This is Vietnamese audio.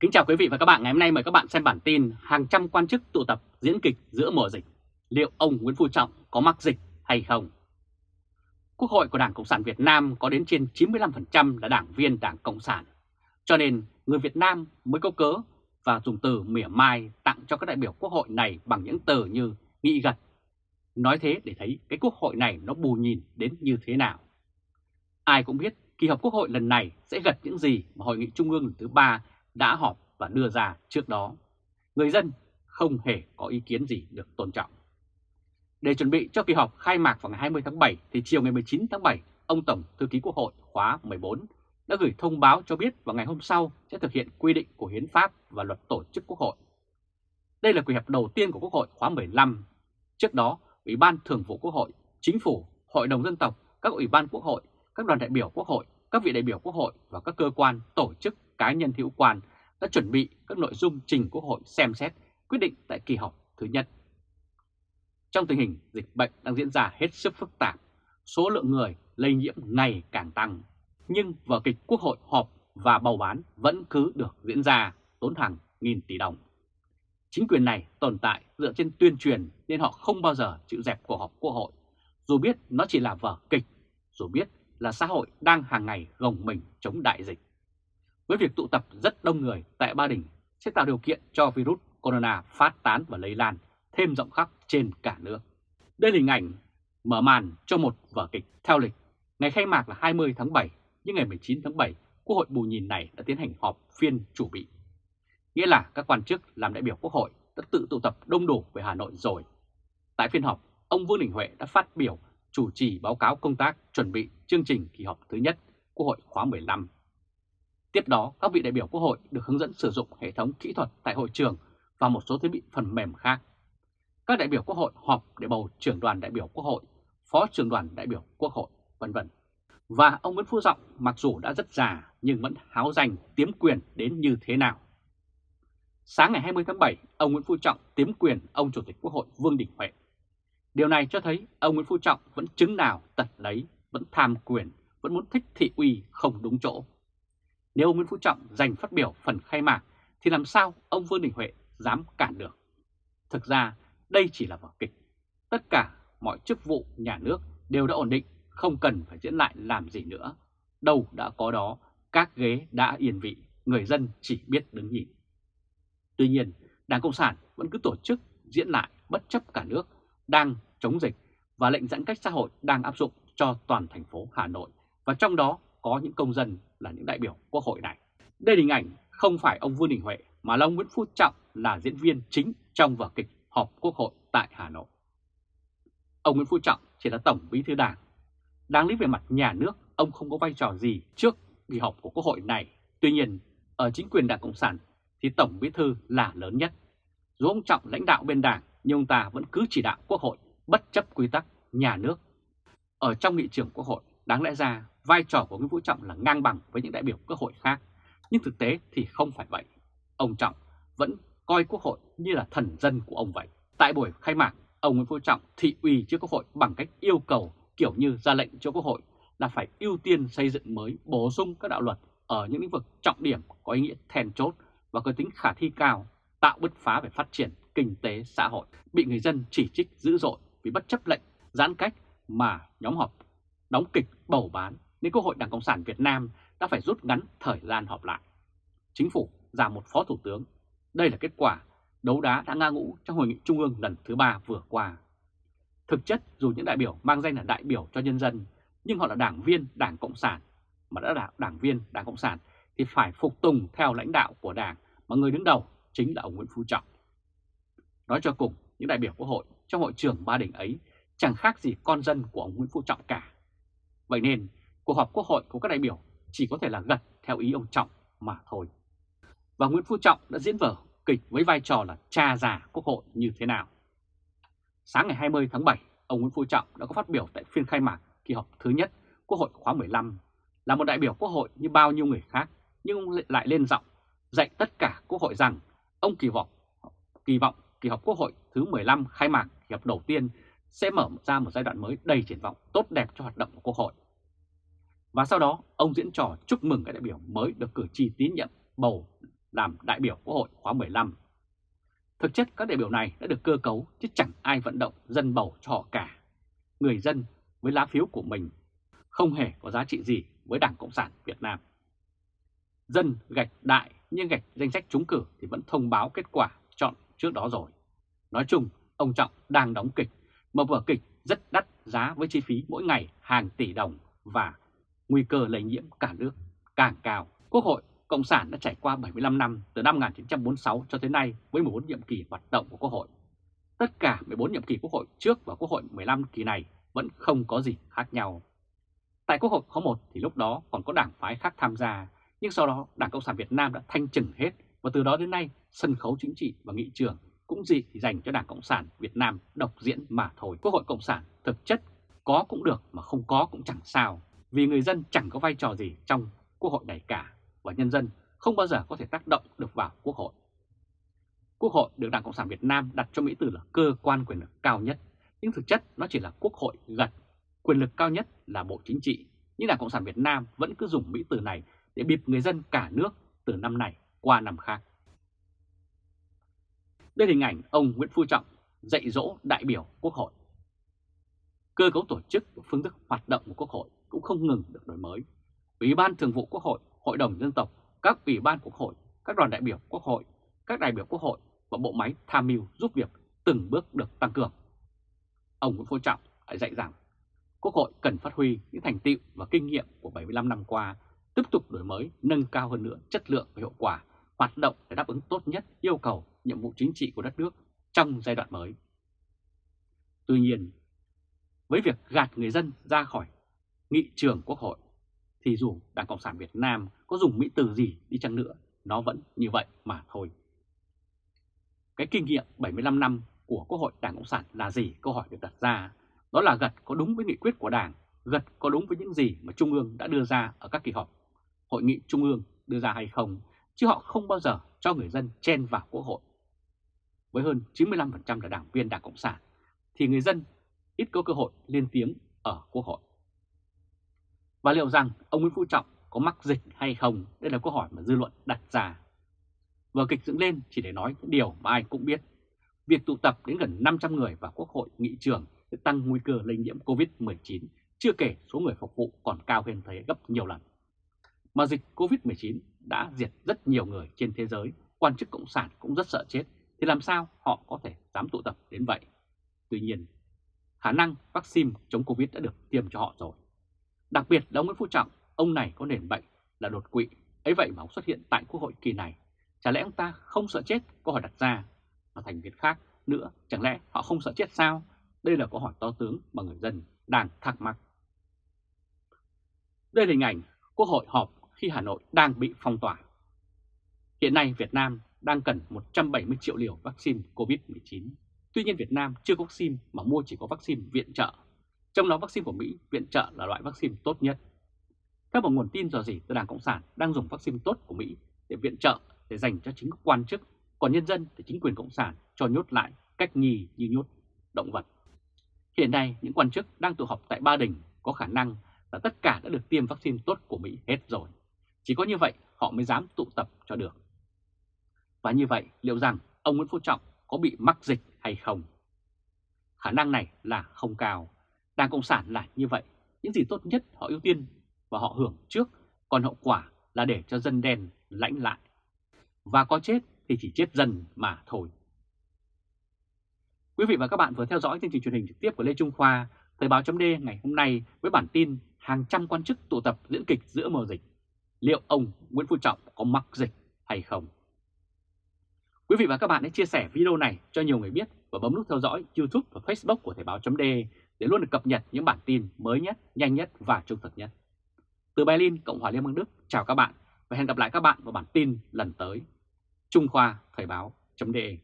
Kính chào quý vị và các bạn. Ngày hôm nay mời các bạn xem bản tin hàng trăm quan chức tụ tập diễn kịch giữa mùa dịch. Liệu ông Nguyễn Phú Trọng có mắc dịch hay không? Quốc hội của Đảng Cộng sản Việt Nam có đến trên 95% là đảng viên Đảng Cộng sản. Cho nên người Việt Nam mới có cớ và dùng từ mỉa mai tặng cho các đại biểu quốc hội này bằng những từ như nghị gật. Nói thế để thấy cái quốc hội này nó bù nhìn đến như thế nào. Ai cũng biết kỳ họp quốc hội lần này sẽ gật những gì mà Hội nghị Trung ương lần thứ ba đã họp và đưa ra trước đó. Người dân không hề có ý kiến gì được tôn trọng. Để chuẩn bị cho kỳ họp khai mạc vào ngày 20 tháng 7 thì chiều ngày 19 tháng 7, ông Tổng Thư ký Quốc hội khóa 14 đã gửi thông báo cho biết vào ngày hôm sau sẽ thực hiện quy định của Hiến pháp và luật tổ chức Quốc hội. Đây là kỳ họp đầu tiên của Quốc hội khóa 15. Trước đó, Ủy ban Thường vụ Quốc hội, Chính phủ, Hội đồng Dân tộc, các ủy ban Quốc hội, các đoàn đại biểu Quốc hội, các vị đại biểu Quốc hội và các cơ quan, tổ chức cá nhân hữu quan đã chuẩn bị các nội dung trình Quốc hội xem xét quyết định tại kỳ họp thứ nhất. Trong tình hình dịch bệnh đang diễn ra hết sức phức tạp, số lượng người lây nhiễm ngày càng tăng, nhưng vở kịch Quốc hội họp và bầu bán vẫn cứ được diễn ra tốn hàng nghìn tỷ đồng. Chính quyền này tồn tại dựa trên tuyên truyền nên họ không bao giờ chịu dẹp cuộc họp Quốc hội, dù biết nó chỉ là vở kịch, dù biết là xã hội đang hàng ngày gồng mình chống đại dịch với việc tụ tập rất đông người tại Ba Đình sẽ tạo điều kiện cho virus corona phát tán và lây lan thêm rộng khắp trên cả nước. Đây là hình ảnh mở màn cho một vở kịch theo lịch. Ngày khai mạc là 20 tháng 7, nhưng ngày 19 tháng 7, Quốc hội bù nhìn này đã tiến hành họp phiên chủ bị. Nghĩa là các quan chức làm đại biểu Quốc hội đã tự tụ tập đông đủ về Hà Nội rồi. Tại phiên họp, ông Vương Đình Huệ đã phát biểu chủ trì báo cáo công tác chuẩn bị chương trình kỳ họp thứ nhất Quốc hội khóa 15 Tiếp đó, các vị đại biểu Quốc hội được hướng dẫn sử dụng hệ thống kỹ thuật tại hội trường và một số thiết bị phần mềm khác. Các đại biểu Quốc hội họp để bầu trưởng đoàn đại biểu Quốc hội, phó trưởng đoàn đại biểu Quốc hội, vân vân. Và ông Nguyễn Phú Trọng mặc dù đã rất già nhưng vẫn háo danh tiếm quyền đến như thế nào. Sáng ngày 20 tháng 7, ông Nguyễn Phú Trọng tiếm quyền ông Chủ tịch Quốc hội Vương Đình Huệ. Điều này cho thấy ông Nguyễn Phú Trọng vẫn chứng nào tật lấy, vẫn tham quyền, vẫn muốn thích thị uy không đúng chỗ. Nếu ông Nguyễn Phú Trọng giành phát biểu phần khai mạc thì làm sao ông Vương Đình Huệ dám cản được? Thực ra đây chỉ là vở kịch. Tất cả mọi chức vụ nhà nước đều đã ổn định, không cần phải diễn lại làm gì nữa. Đâu đã có đó, các ghế đã yên vị, người dân chỉ biết đứng nhìn. Tuy nhiên, Đảng Cộng sản vẫn cứ tổ chức diễn lại bất chấp cả nước đang chống dịch và lệnh giãn cách xã hội đang áp dụng cho toàn thành phố Hà Nội và trong đó có những công dân là những đại biểu quốc hội này. Đây là hình ảnh không phải ông Vương Đình Huệ mà là ông Nguyễn Phú Trọng là diễn viên chính trong vở kịch họp quốc hội tại Hà Nội. Ông Nguyễn Phú Trọng chỉ là tổng bí thư đảng. Đáng lý về mặt nhà nước, ông không có vai trò gì trước kỳ họp của quốc hội này. Tuy nhiên, ở chính quyền đảng Cộng sản thì tổng bí thư là lớn nhất. Dù ông Trọng lãnh đạo bên đảng, nhưng ông ta vẫn cứ chỉ đạo quốc hội bất chấp quy tắc nhà nước. Ở trong nghị trường quốc hội, đáng lẽ ra vai trò của Nguyễn Phú Trọng là ngang bằng với những đại biểu quốc hội khác, nhưng thực tế thì không phải vậy. Ông Trọng vẫn coi quốc hội như là thần dân của ông vậy. Tại buổi khai mạc, ông Nguyễn Phú Trọng thị uy trước quốc hội bằng cách yêu cầu kiểu như ra lệnh cho quốc hội là phải ưu tiên xây dựng mới bổ sung các đạo luật ở những lĩnh vực trọng điểm có ý nghĩa then chốt và có tính khả thi cao, tạo bứt phá về phát triển kinh tế xã hội, bị người dân chỉ trích dữ dội vì bất chấp lệnh giãn cách mà nhóm họp đóng kịch bầu bán nên Quốc hội Đảng Cộng sản Việt Nam đã phải rút ngắn thời gian họp lại. Chính phủ giảm một phó thủ tướng. Đây là kết quả đấu đá đã nga ngũ trong hội nghị trung ương lần thứ ba vừa qua. Thực chất dù những đại biểu mang danh là đại biểu cho nhân dân, nhưng họ là đảng viên Đảng Cộng sản, mà đã là đảng viên Đảng Cộng sản thì phải phục tùng theo lãnh đạo của đảng mà người đứng đầu chính là ông Nguyễn Phú Trọng. Nói cho cùng, những đại biểu quốc hội trong hội trường Ba Đình ấy chẳng khác gì con dân của ông Nguyễn Phú Trọng cả. Vậy nên cuộc họp quốc hội của các đại biểu chỉ có thể là gật theo ý ông Trọng mà thôi. Và Nguyễn Phú Trọng đã diễn vở kịch với vai trò là cha già quốc hội như thế nào. Sáng ngày 20 tháng 7, ông Nguyễn Phú Trọng đã có phát biểu tại phiên khai mạc kỳ họp thứ nhất Quốc hội khóa 15 là một đại biểu quốc hội như bao nhiêu người khác, nhưng ông lại lên giọng dạy tất cả quốc hội rằng ông kỳ vọng kỳ vọng kỳ họp quốc hội thứ 15 khai mạc kỳ họp đầu tiên sẽ mở ra một giai đoạn mới đầy triển vọng tốt đẹp cho hoạt động của quốc hội. Và sau đó, ông diễn trò chúc mừng các đại biểu mới được cử tri tín nhiệm bầu làm đại biểu Quốc hội khóa 15. Thực chất các đại biểu này đã được cơ cấu chứ chẳng ai vận động dân bầu cho họ cả. Người dân với lá phiếu của mình không hề có giá trị gì với Đảng Cộng sản Việt Nam. Dân gạch đại nhưng gạch danh sách trúng cử thì vẫn thông báo kết quả chọn trước đó rồi. Nói chung, ông Trọng đang đóng kịch, mà vở kịch rất đắt giá với chi phí mỗi ngày hàng tỷ đồng và nguy cơ lây nhiễm cả nước càng cao. Quốc hội Cộng sản đã trải qua 75 năm từ năm 1946 cho tới nay với 14 nhiệm kỳ hoạt động của Quốc hội. Tất cả 14 nhiệm kỳ Quốc hội trước và Quốc hội 15 kỳ này vẫn không có gì khác nhau. Tại Quốc hội khóa 1 thì lúc đó còn có đảng phái khác tham gia, nhưng sau đó Đảng Cộng sản Việt Nam đã thanh trừng hết và từ đó đến nay sân khấu chính trị và nghị trường cũng gì thì dành cho Đảng Cộng sản Việt Nam độc diễn mà thôi. Quốc hội Cộng sản thực chất có cũng được mà không có cũng chẳng sao, vì người dân chẳng có vai trò gì trong Quốc hội này cả và nhân dân không bao giờ có thể tác động được vào Quốc hội. Quốc hội được Đảng Cộng sản Việt Nam đặt cho Mỹ từ là cơ quan quyền lực cao nhất, nhưng thực chất nó chỉ là Quốc hội gật. Quyền lực cao nhất là Bộ Chính trị, nhưng Đảng Cộng sản Việt Nam vẫn cứ dùng Mỹ từ này để bịp người dân cả nước từ năm này qua năm khác. Đây là hình ảnh ông Nguyễn Phú Trọng dạy dỗ đại biểu Quốc hội. Cơ cấu tổ chức và phương thức hoạt động của Quốc hội cũng không ngừng được đổi mới. Ủy ban Thường vụ Quốc hội, Hội đồng Dân tộc, các ủy ban Quốc hội, các đoàn đại biểu Quốc hội, các đại biểu Quốc hội và bộ máy tham mưu giúp việc từng bước được tăng cường. Ông Nguyễn Phú Trọng lại dạy rằng Quốc hội cần phát huy những thành tựu và kinh nghiệm của 75 năm qua, tiếp tục đổi mới, nâng cao hơn nữa chất lượng và hiệu quả, hoạt động để đáp ứng tốt nhất yêu cầu nhiệm vụ chính trị của đất nước trong giai đoạn mới. Tuy nhiên, với việc gạt người dân ra khỏi nghị trường Quốc hội, thì dù Đảng Cộng sản Việt Nam có dùng mỹ từ gì đi chăng nữa, nó vẫn như vậy mà thôi. Cái kinh nghiệm 75 năm của Quốc hội Đảng Cộng sản là gì? Câu hỏi được đặt ra. Đó là gật có đúng với nghị quyết của Đảng, gật có đúng với những gì mà Trung ương đã đưa ra ở các kỳ họp, hội nghị Trung ương đưa ra hay không, chứ họ không bao giờ cho người dân chen vào Quốc hội. Với hơn 95% là đảng viên Đảng Cộng sản, thì người dân ít có cơ hội lên tiếng ở Quốc hội. Và liệu rằng ông Nguyễn Phú Trọng có mắc dịch hay không? Đây là câu hỏi mà dư luận đặt ra. Vở kịch dựng lên chỉ để nói những điều mà ai cũng biết. Việc tụ tập đến gần 500 người vào Quốc hội nghị trường sẽ tăng nguy cơ lây nhiễm COVID-19, chưa kể số người phục vụ còn cao hơn thế gấp nhiều lần. Mà dịch COVID-19 đã diệt rất nhiều người trên thế giới, quan chức Cộng sản cũng rất sợ chết, thì làm sao họ có thể dám tụ tập đến vậy? Tuy nhiên, khả năng vaccine chống Covid đã được tiêm cho họ rồi. Đặc biệt là ông Nguyễn Phú Trọng, ông này có nền bệnh là đột quỵ, ấy vậy mà ông xuất hiện tại Quốc hội kỳ này. Chả lẽ ông ta không sợ chết? Câu hỏi đặt ra. Và thành viên khác nữa, chẳng lẽ họ không sợ chết sao? Đây là câu hỏi to tướng mà người dân đang thắc mắc. Đây là hình ảnh Quốc hội họp khi Hà Nội đang bị phong tỏa. Hiện nay Việt Nam đang cần 170 triệu liều vaccine COVID-19. Tuy nhiên Việt Nam chưa có vaccine mà mua chỉ có vaccine viện trợ. Trong đó vaccine của Mỹ viện trợ là loại vaccine tốt nhất. Theo một nguồn tin dò dỉ từ Đảng Cộng sản đang dùng vaccine tốt của Mỹ để viện trợ để dành cho chính các quan chức, còn nhân dân thì chính quyền Cộng sản cho nhốt lại cách nhì như nhốt động vật. Hiện nay những quan chức đang tụ họp tại Ba Đình có khả năng là tất cả đã được tiêm vaccine tốt của Mỹ hết rồi. Chỉ có như vậy họ mới dám tụ tập cho được. Và như vậy liệu rằng ông Nguyễn Phú Trọng có bị mắc dịch hay không? Khả năng này là không cao. Đảng Cộng sản là như vậy. Những gì tốt nhất họ ưu tiên và họ hưởng trước, còn hậu quả là để cho dân đen lãnh lại. Và có chết thì chỉ chết dần mà thôi. Quý vị và các bạn vừa theo dõi chương trình truyền hình trực tiếp của Lê Trung Khoa, Thời báo chấm ngày hôm nay với bản tin hàng trăm quan chức tụ tập diễn kịch giữa mùa dịch. Liệu ông Nguyễn Phú Trọng có mắc dịch hay không? Quý vị và các bạn hãy chia sẻ video này cho nhiều người biết và bấm nút theo dõi YouTube và Facebook của Thời báo chấm để để luôn được cập nhật những bản tin mới nhất, nhanh nhất và trung thực nhất. Từ Berlin, Cộng hòa Liên bang Đức, chào các bạn và hẹn gặp lại các bạn vào bản tin lần tới. Trung Khoa Thời báo.de